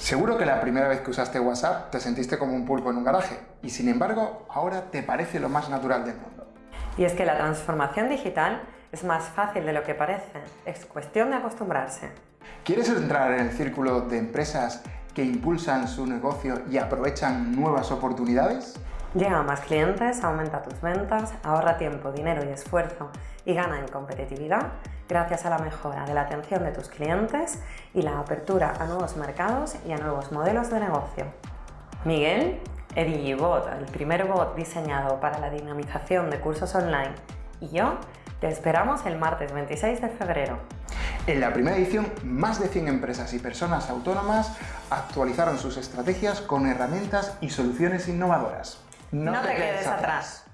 Seguro que la primera vez que usaste WhatsApp te sentiste como un pulpo en un garaje y sin embargo ahora te parece lo más natural del mundo. Y es que la transformación digital es más fácil de lo que parece, es cuestión de acostumbrarse. ¿Quieres entrar en el círculo de empresas que impulsan su negocio y aprovechan nuevas oportunidades? Llega a más clientes, aumenta tus ventas, ahorra tiempo, dinero y esfuerzo y gana en competitividad gracias a la mejora de la atención de tus clientes y la apertura a nuevos mercados y a nuevos modelos de negocio. Miguel, EdigiBot, el primer bot diseñado para la dinamización de cursos online, y yo te esperamos el martes 26 de febrero. En la primera edición, más de 100 empresas y personas autónomas actualizaron sus estrategias con herramientas y soluciones innovadoras. No, te, quedes, atrás.